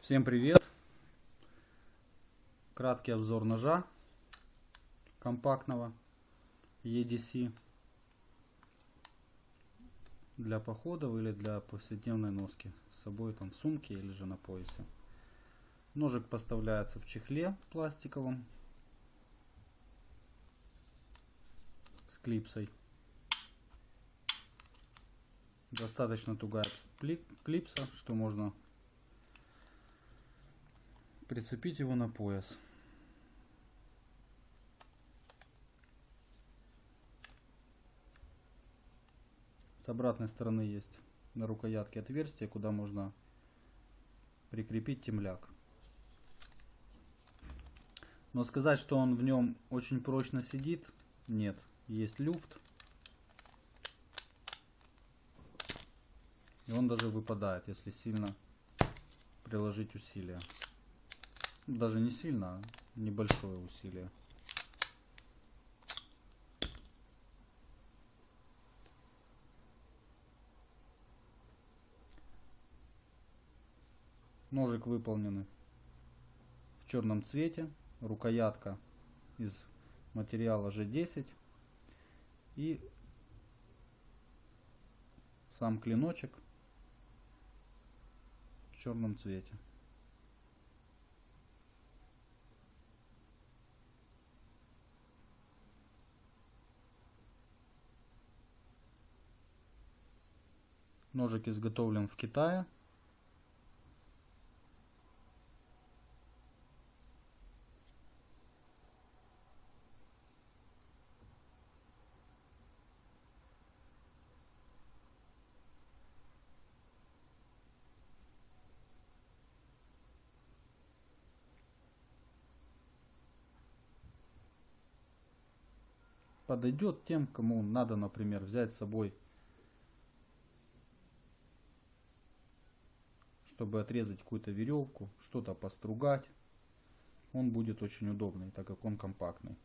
Всем привет! Краткий обзор ножа компактного EDC для походов или для повседневной носки с собой там в сумке или же на поясе. Ножик поставляется в чехле пластиковом с клипсой. Достаточно тугая клипса, что можно прицепить его на пояс. С обратной стороны есть на рукоятке отверстие, куда можно прикрепить темляк. Но сказать, что он в нем очень прочно сидит, нет. Есть люфт. И он даже выпадает, если сильно приложить усилия. Даже не сильно, а небольшое усилие. Ножик выполнены в черном цвете. Рукоятка из материала G10. И сам клиночек черном цвете. Ножик изготовлен в Китае. Подойдет тем, кому надо, например, взять с собой чтобы отрезать какую-то веревку, что-то постругать. Он будет очень удобный, так как он компактный.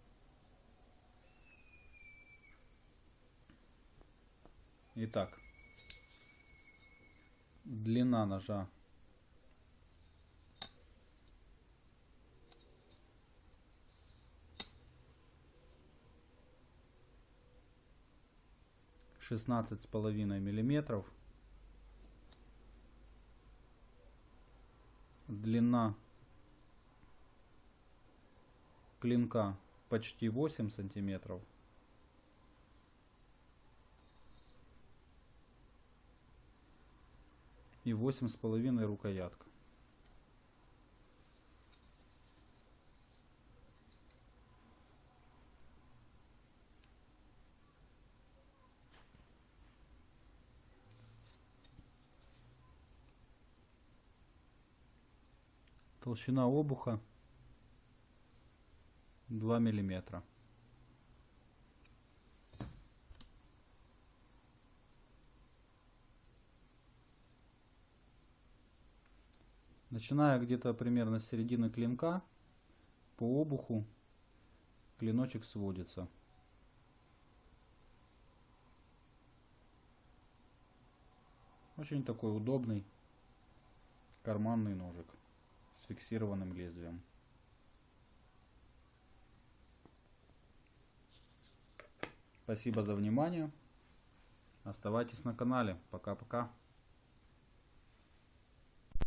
Итак, длина ножа шестнадцать с половиной миллиметров длина клинка почти 8 сантиметров. И восемь с половиной рукоятка. Толщина обуха 2 миллиметра. Начиная где-то примерно с середины клинка, по обуху клиночек сводится. Очень такой удобный карманный ножик с фиксированным лезвием. Спасибо за внимание. Оставайтесь на канале. Пока-пока.